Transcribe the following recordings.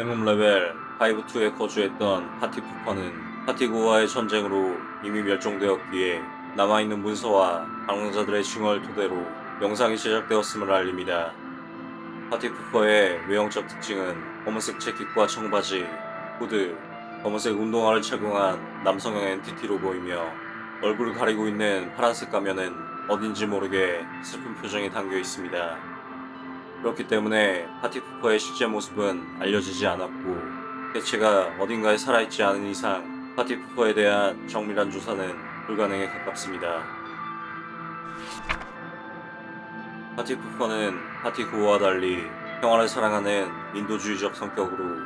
Backroom 레벨 5-2에 거주했던 party pooper는 partygoer와의 전쟁으로 이미 멸종되었기에 남아있는 문서와 방랑자들의 증언을 토대로 영상이 제작되었음을 알립니다. party pooper의 외형적 특징은 검은색 재킷과 청바지, 후드, 검은색 운동화를 착용한 남성형 entity로 보이며 얼굴을 가리고 있는 파란색 가면은 어딘지 모르게 슬픈 표정이 담겨 있습니다. 그렇기 때문에 party pooper의 실제 모습은 알려지지 않았고 개체가 어딘가에 살아있지 않은 이상 party pooper에 대한 정밀한 조사는 불가능에 가깝습니다. party pooper는 partygoer와 달리 평화를 사랑하는 인도주의적 성격으로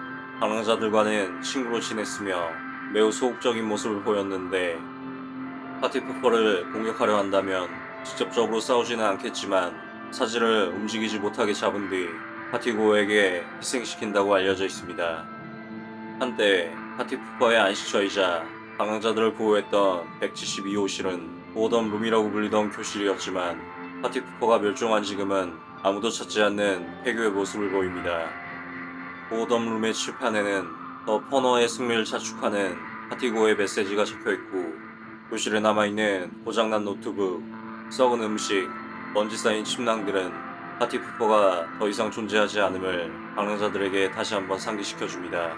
방랑자들과는 친구로 지냈으며 매우 소극적인 모습을 보였는데 party pooper를 공격하려 한다면 직접적으로 싸우지는 않겠지만 사지를 움직이지 못하게 잡은 뒤 파티고에게 희생시킨다고 알려져 있습니다. 한때 파티푸퍼의 안식처이자 방황자들을 보호했던 172호실은 보던 룸이라고 불리던 교실이었지만 파티푸퍼가 멸종한 지금은 아무도 찾지 않는 폐교의 모습을 보입니다. 보던 룸의 칠판에는 더 퍼너의 승리를 자축하는 파티고의 메시지가 적혀있고 교실에 남아있는 고장난 노트북, 썩은 음식, 먼지 쌓인 침낭들은 파티푸퍼가 더 이상 존재하지 않음을 방랑자들에게 다시 한번 상기시켜줍니다.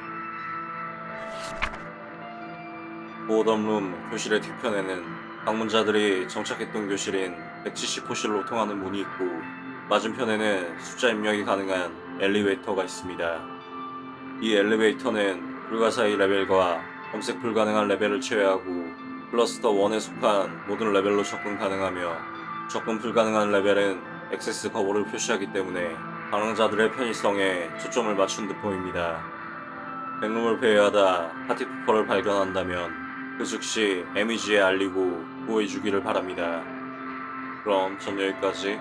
보덤룸 교실의 뒤편에는 방문자들이 정착했던 교실인 170호실로 통하는 문이 있고 맞은편에는 숫자 입력이 가능한 엘리베이터가 있습니다. 이 엘리베이터는 불가사의 레벨과 검색 불가능한 레벨을 제외하고 클러스터 1에 속한 모든 레벨로 접근 가능하며 접근 불가능한 레벨은 액세스 거부를 표시하기 때문에 방랑자들의 편의성에 초점을 맞춘 듯 보입니다. backroom을 배회하다 party pooper를 발견한다면 그 즉시 MEG에 알리고 구해주기를 바랍니다. 그럼 전 여기까지